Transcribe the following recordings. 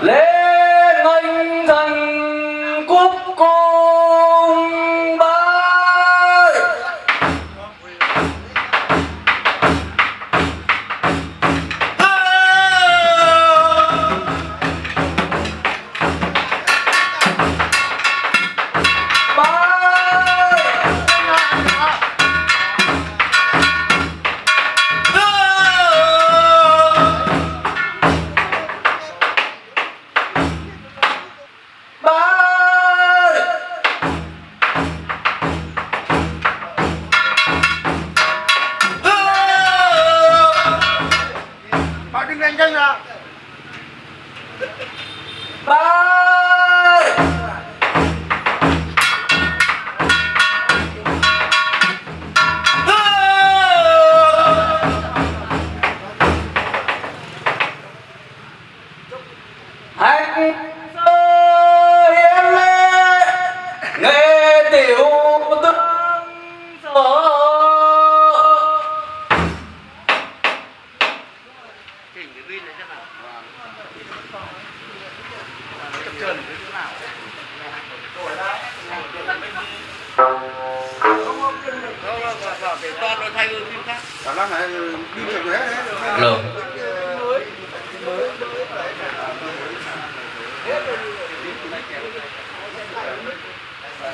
lên nghênh thần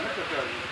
Muito bem.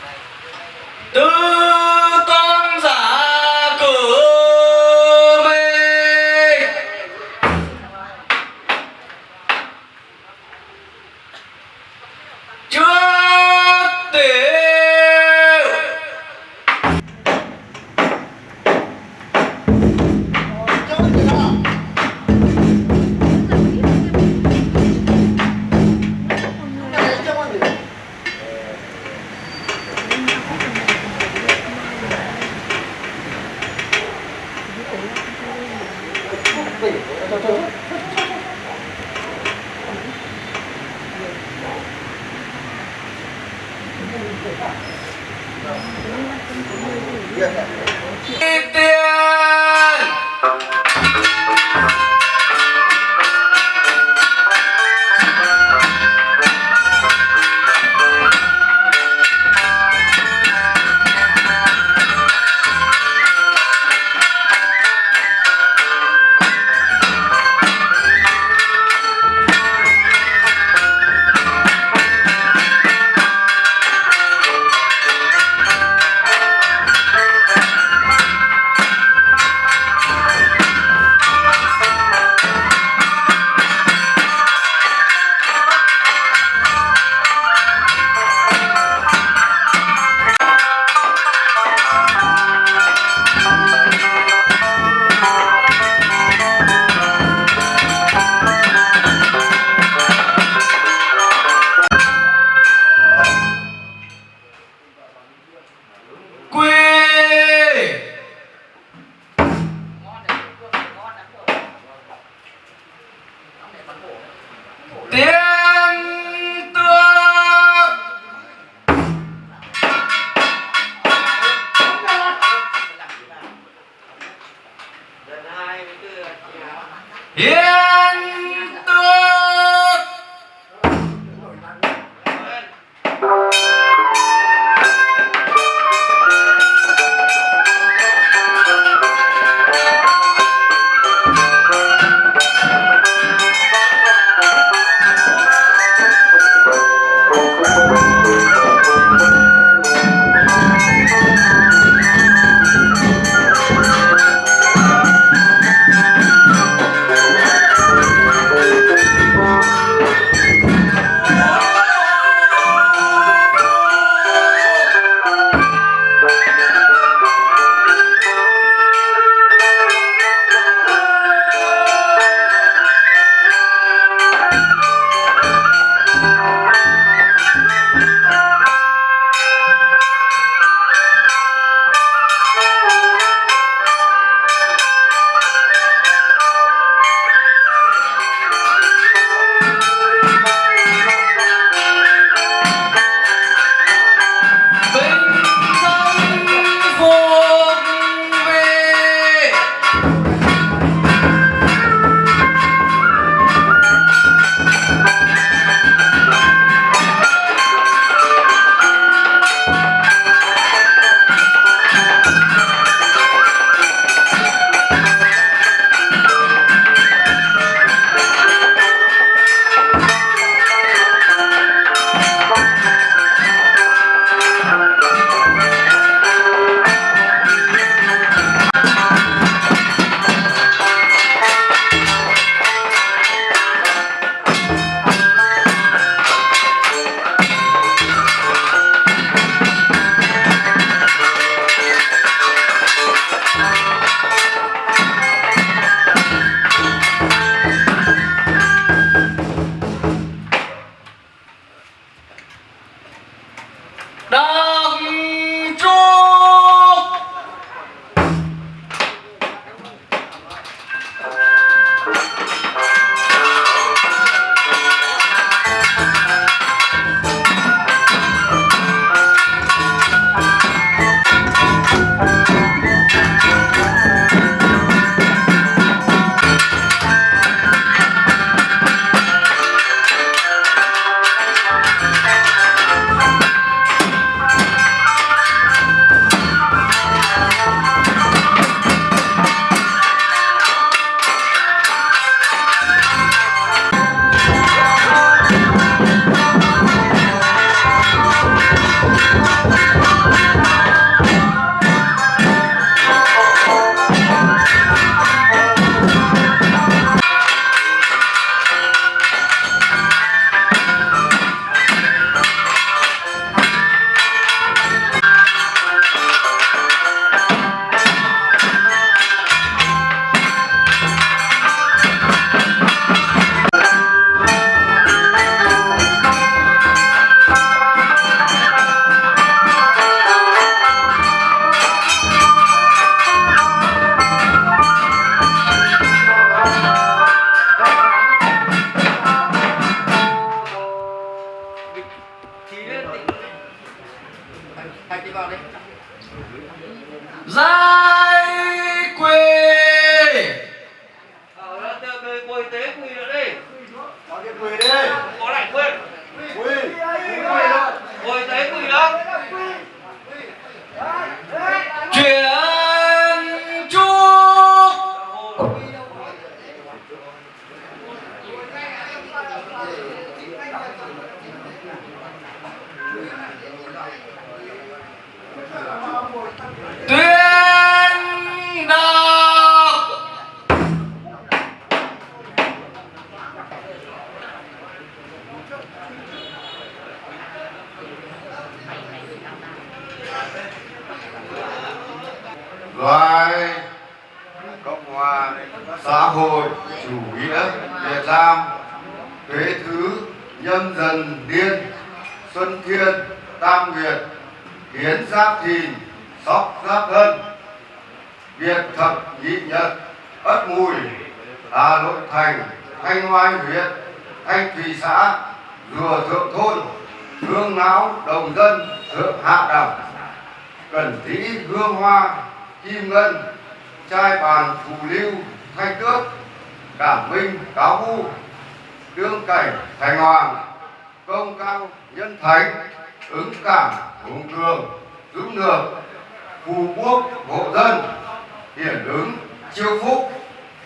Xã hội chủ nghĩa Việt Nam, thế thứ nhân dân điên Xuân thiên, Tam Nguyệt, Hiến Giáp Thìn, Sóc Giáp Thân, Việt Thập Nhị Nhật, Ất Mùi, Hà Nội Thành, Thanh Oai huyện, Thanh Thủy xã, Rùa Thượng Thôn, Hương Não Đồng Dân, Thượng Hạ Đẳng, Cẩn Thí Hương Hoa, Kim Ngân, Trai Bàn Phù Lưu Thanh Tước Cảm Minh Cáo Vu, Đương Cảnh, Thành Hoàng, Công Cao, Nhân Thánh, Ứng Cảm, Hùng Cường, Dũng Lược Phù Quốc, Hộ Dân, Hiển ứng, Chiêu Phúc,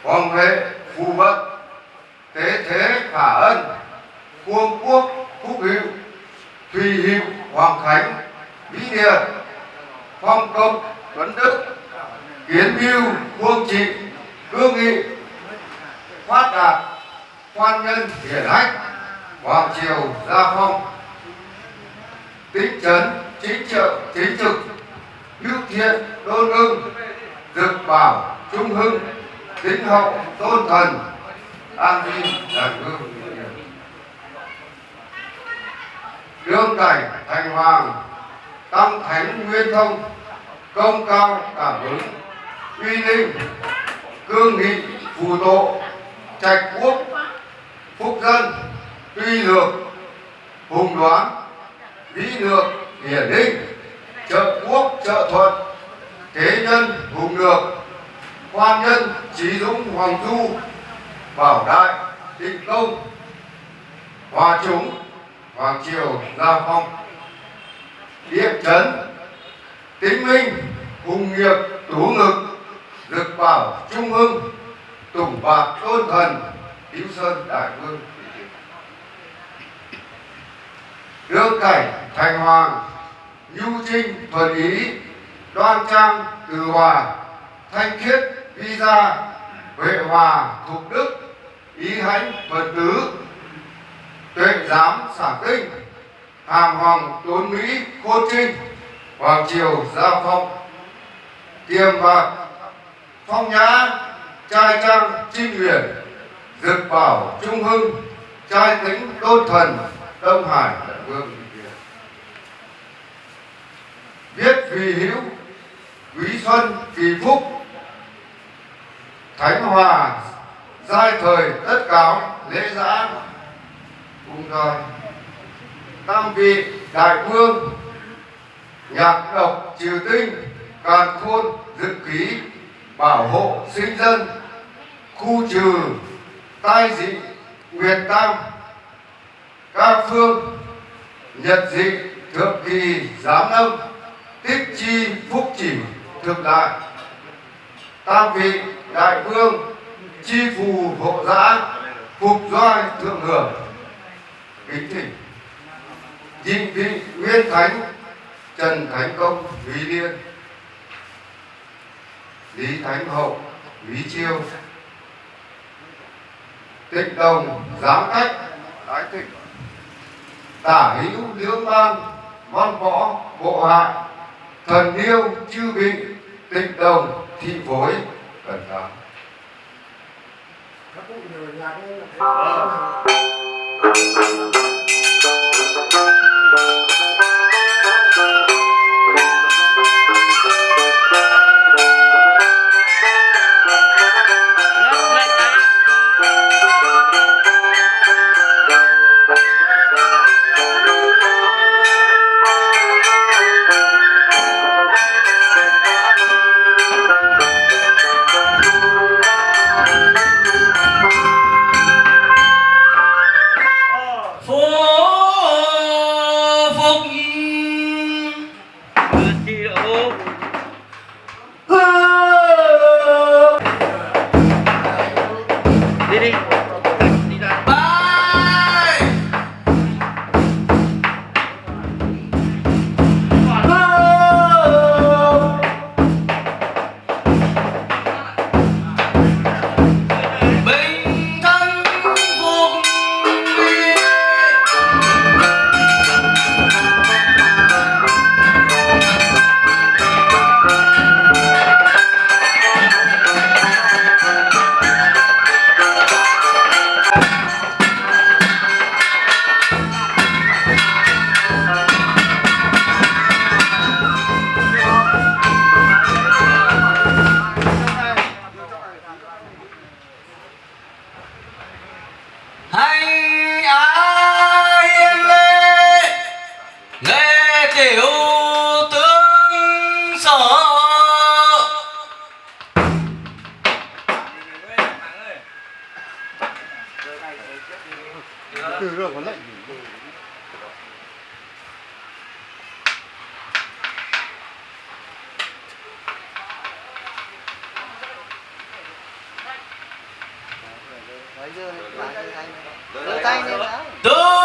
Hoàng Huệ, Phù Vận Thế Thế Khả Ân Quân Quốc, Phúc Hữu, Thùy Hữu, Hoàng Khánh Vĩ Điệt Phong Công, Tuấn Đức, Kiến Mưu Quân Trị Cương Nghị, Phát Đạt Quan Nhân Hiển Hách Hoàng Triều Gia Phong. Tính Trấn Chính Trợ, Chính Trực hữu Thiện, Đôn Ưng, Dực Bảo, Trung Hưng Tính Hậu, Tôn Thần, An Vinh Đại Vương Đương Cảnh Thành Hoàng, Tăng Thánh Nguyên Thông, Công Cao Cảm Ứng Uy Linh Cương Nghị, Phù Độ Trạch Quốc, Phúc Dân, Tuy Lược, Hùng Đoán, Vĩ Lược Hiển Linh Trợ Quốc, Trợ Thuận Thế Nhân, Hùng Lược, Quan Nhân Trí Dũng, Hoàng Du, Bảo Đại, Định Công, Hòa Chúng, Hoàng Triều, Gia Phong Địa Chấn Tính Minh, Hùng Nghiệp, Tú Ngực Lực Bảo Trung ương Tùng Bạc Tôn Thần cứu Sơn Đại Vương Đương Cảnh Thành Hoàng, Nhu Trinh Thuần Ý, Đoan Trang Từ Hòa, Thanh Khiết Vi Gia, Huệ Hòa Thục Đức, Ý Hãnh Phật Tứ, Tuệ Giám Xả Kinh, Hàm Hoàng Tốn Mỹ Khôn Trinh, Hoàng Triều Gia Phong Tiềm Bạc Phong Nhã, Trai Trang Trinh Huyền Dực Bảo Trung Hưng, Trai Tính Tôn Thần, Đông Hải Đại Vương Viết vì hữu, Quý Xuân Kỳ Phúc, Thánh Hòa Giai thời tất cáo lễ giã cùng rồi tam vị đại vương, nhạc độc triều tinh, càn khôn dự ký bảo hộ sinh dân, khu trừ tai dị nguyệt tam các phương nhật dị thượng kỳ giám âm tích chi phúc chỉ thực đại. Tam vị đại vương chi phù hộ giã phục doai thượng hưởng. Kính thỉnh dinh vị nguyên thánh, trần thánh công quý liên lý thánh hậu lý chiêu. Tịnh đồng giám cách. Ái thịnh tả hữu lưỡng ban văn võ bộ hạ. Thần yêu chư vị tịnh đồng thị phối. Cẩn thận. Lên Tư tương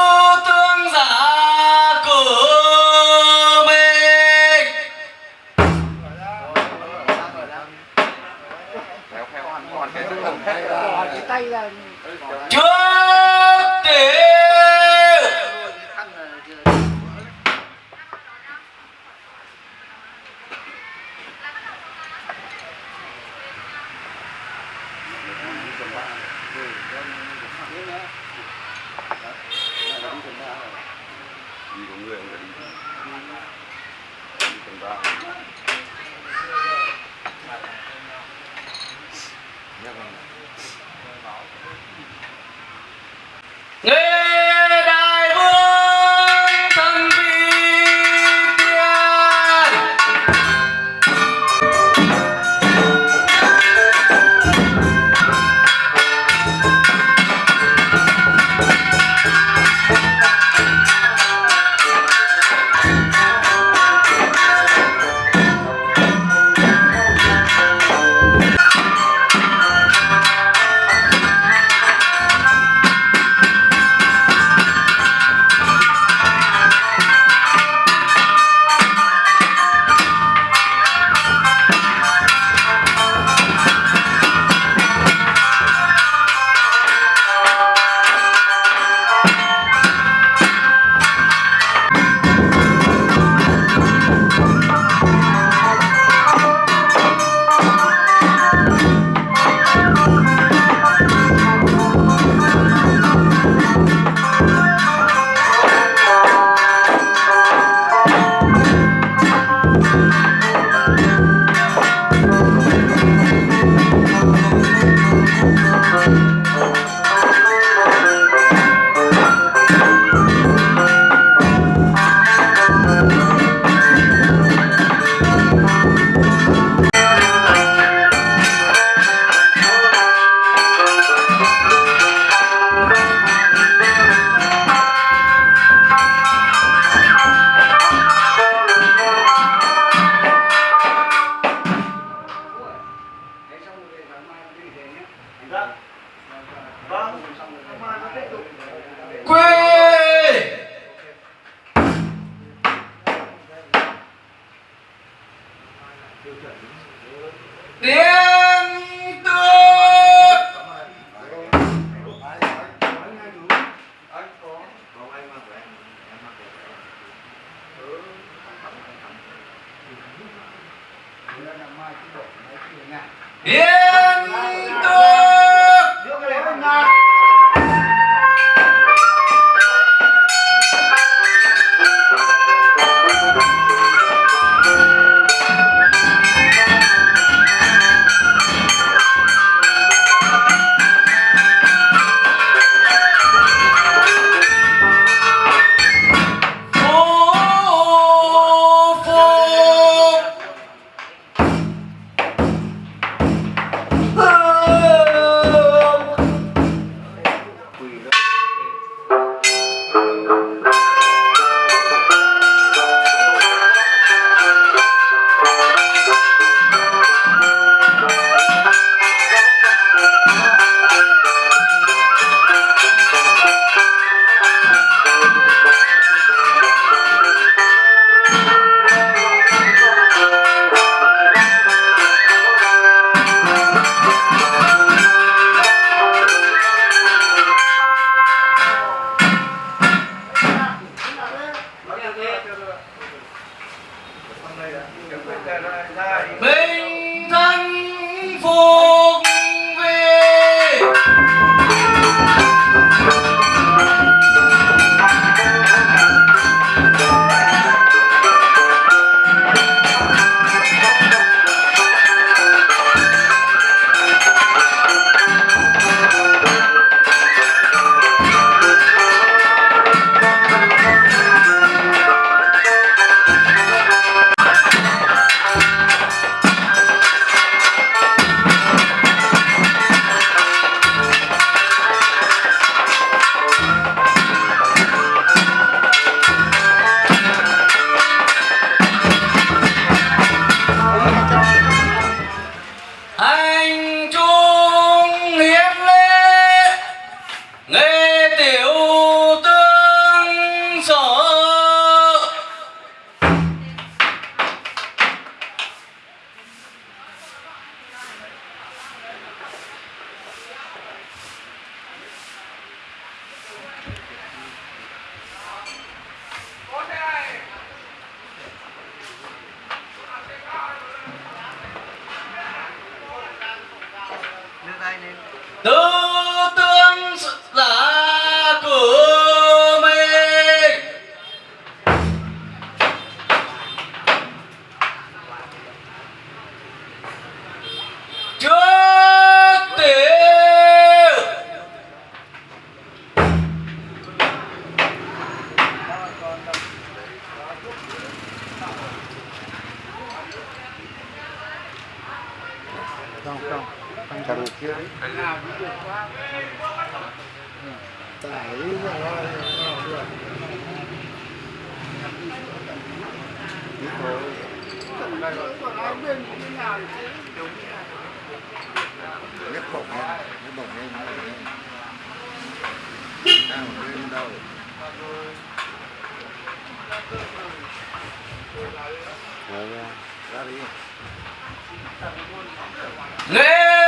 Nhấp bụng nha, nhấp bụng nha, nhấp bụng nha Đang ở bên đâu Ra đi Lên!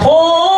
Thu